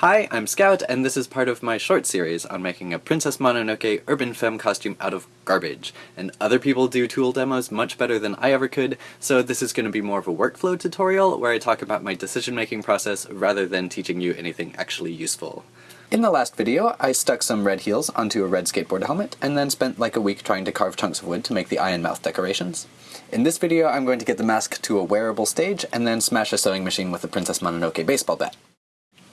Hi, I'm Scout, and this is part of my short series on making a Princess Mononoke urban femme costume out of garbage. And other people do tool demos much better than I ever could, so this is going to be more of a workflow tutorial where I talk about my decision-making process rather than teaching you anything actually useful. In the last video, I stuck some red heels onto a red skateboard helmet, and then spent like a week trying to carve chunks of wood to make the eye and mouth decorations. In this video, I'm going to get the mask to a wearable stage, and then smash a sewing machine with a Princess Mononoke baseball bat.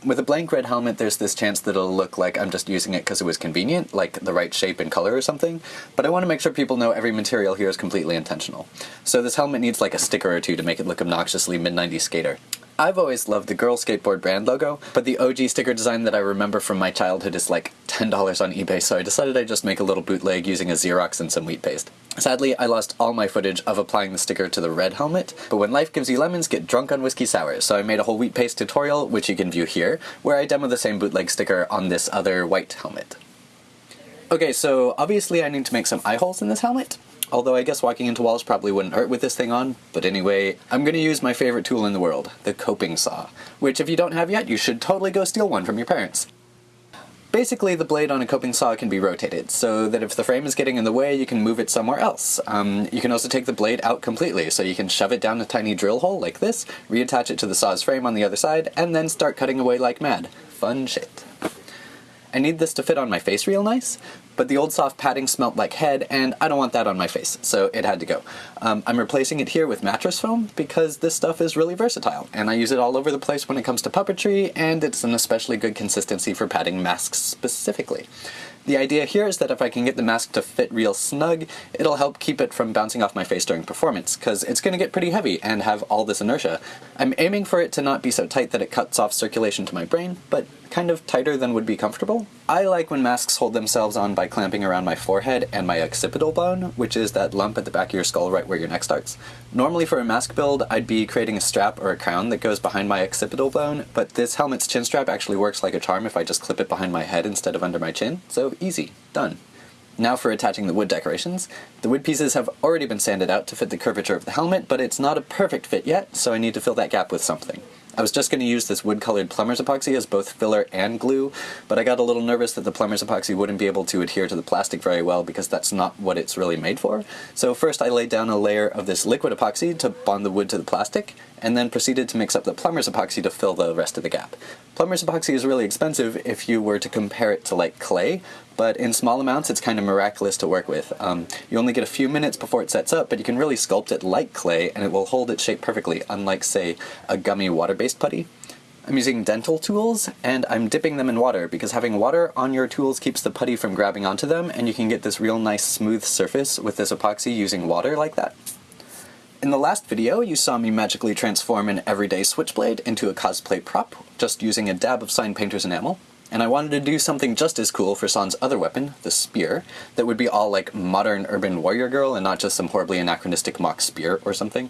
With a blank red helmet, there's this chance that it'll look like I'm just using it because it was convenient, like the right shape and color or something, but I want to make sure people know every material here is completely intentional. So this helmet needs like a sticker or two to make it look obnoxiously mid-90s skater. I've always loved the Girl Skateboard brand logo, but the OG sticker design that I remember from my childhood is like $10 on eBay, so I decided I'd just make a little bootleg using a Xerox and some wheat paste. Sadly, I lost all my footage of applying the sticker to the red helmet, but when life gives you lemons, get drunk on whiskey sours, so I made a whole wheat paste tutorial, which you can view here, where I demo the same bootleg sticker on this other white helmet. Okay, so obviously I need to make some eye holes in this helmet, Although I guess walking into walls probably wouldn't hurt with this thing on. But anyway, I'm gonna use my favorite tool in the world, the coping saw. Which if you don't have yet, you should totally go steal one from your parents. Basically, the blade on a coping saw can be rotated, so that if the frame is getting in the way, you can move it somewhere else. Um, you can also take the blade out completely, so you can shove it down a tiny drill hole like this, reattach it to the saw's frame on the other side, and then start cutting away like mad. Fun shit. I need this to fit on my face real nice, but the old soft padding smelt like head, and I don't want that on my face, so it had to go. Um, I'm replacing it here with mattress foam because this stuff is really versatile, and I use it all over the place when it comes to puppetry, and it's an especially good consistency for padding masks specifically. The idea here is that if I can get the mask to fit real snug, it'll help keep it from bouncing off my face during performance, because it's going to get pretty heavy and have all this inertia. I'm aiming for it to not be so tight that it cuts off circulation to my brain, but kind of tighter than would be comfortable. I like when masks hold themselves on by clamping around my forehead and my occipital bone, which is that lump at the back of your skull right where your neck starts. Normally for a mask build, I'd be creating a strap or a crown that goes behind my occipital bone, but this helmet's chin strap actually works like a charm if I just clip it behind my head instead of under my chin, so easy, done. Now for attaching the wood decorations. The wood pieces have already been sanded out to fit the curvature of the helmet, but it's not a perfect fit yet, so I need to fill that gap with something. I was just going to use this wood-colored plumber's epoxy as both filler and glue, but I got a little nervous that the plumber's epoxy wouldn't be able to adhere to the plastic very well because that's not what it's really made for. So first I laid down a layer of this liquid epoxy to bond the wood to the plastic, and then proceeded to mix up the plumber's epoxy to fill the rest of the gap. Plumber's epoxy is really expensive if you were to compare it to like clay, but in small amounts it's kind of miraculous to work with. Um, you only get a few minutes before it sets up, but you can really sculpt it like clay and it will hold its shape perfectly, unlike say a gummy putty. I'm using dental tools, and I'm dipping them in water, because having water on your tools keeps the putty from grabbing onto them, and you can get this real nice smooth surface with this epoxy using water like that. In the last video, you saw me magically transform an everyday switchblade into a cosplay prop, just using a dab of sign painter's enamel and I wanted to do something just as cool for San's other weapon, the spear, that would be all like modern urban warrior girl and not just some horribly anachronistic mock spear or something.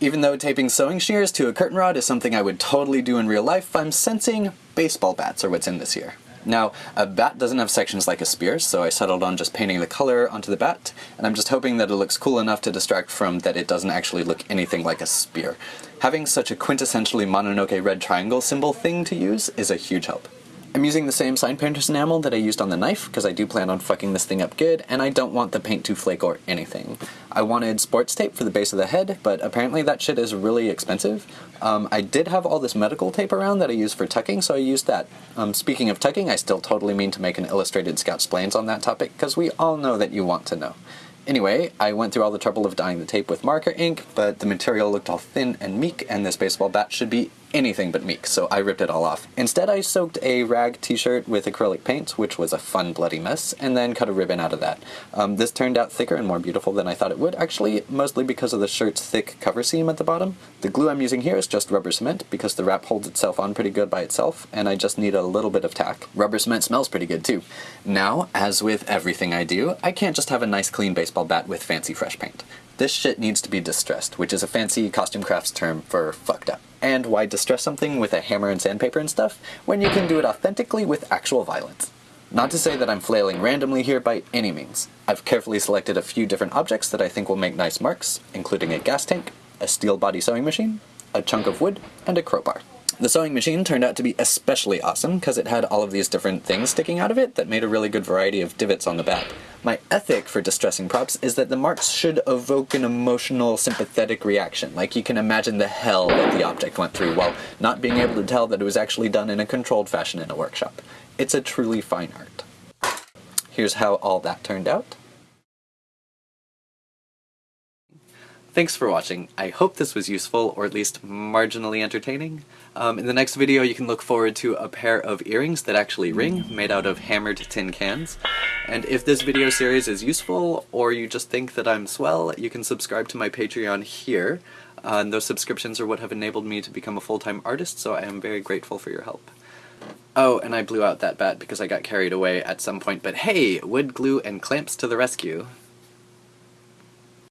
Even though taping sewing shears to a curtain rod is something I would totally do in real life, I'm sensing baseball bats are what's in this here. Now, a bat doesn't have sections like a spear, so I settled on just painting the color onto the bat, and I'm just hoping that it looks cool enough to distract from that it doesn't actually look anything like a spear. Having such a quintessentially Mononoke red triangle symbol thing to use is a huge help. I'm using the same sign painter's enamel that I used on the knife, because I do plan on fucking this thing up good, and I don't want the paint to flake or anything. I wanted sports tape for the base of the head, but apparently that shit is really expensive. Um, I did have all this medical tape around that I use for tucking, so I used that. Um, speaking of tucking, I still totally mean to make an illustrated Scout Splains on that topic, because we all know that you want to know. Anyway, I went through all the trouble of dyeing the tape with marker ink, but the material looked all thin and meek, and this baseball bat should be anything but meek, so I ripped it all off. Instead, I soaked a rag t-shirt with acrylic paint, which was a fun bloody mess, and then cut a ribbon out of that. Um, this turned out thicker and more beautiful than I thought it would, actually, mostly because of the shirt's thick cover seam at the bottom. The glue I'm using here is just rubber cement, because the wrap holds itself on pretty good by itself, and I just need a little bit of tack. Rubber cement smells pretty good too. Now, as with everything I do, I can't just have a nice clean baseball bat with fancy fresh paint. This shit needs to be distressed, which is a fancy costume crafts term for fucked up. And why distress something with a hammer and sandpaper and stuff when you can do it authentically with actual violence? Not to say that I'm flailing randomly here by any means. I've carefully selected a few different objects that I think will make nice marks, including a gas tank, a steel body sewing machine, a chunk of wood, and a crowbar. The sewing machine turned out to be especially awesome because it had all of these different things sticking out of it that made a really good variety of divots on the back. My ethic for distressing props is that the marks should evoke an emotional, sympathetic reaction, like you can imagine the hell that the object went through while not being able to tell that it was actually done in a controlled fashion in a workshop. It's a truly fine art. Here's how all that turned out. Thanks for watching. I hope this was useful, or at least marginally entertaining. Um, in the next video you can look forward to a pair of earrings that actually ring, made out of hammered tin cans. And if this video series is useful, or you just think that I'm swell, you can subscribe to my Patreon here. Uh, and those subscriptions are what have enabled me to become a full-time artist, so I am very grateful for your help. Oh, and I blew out that bat because I got carried away at some point, but hey, wood glue and clamps to the rescue.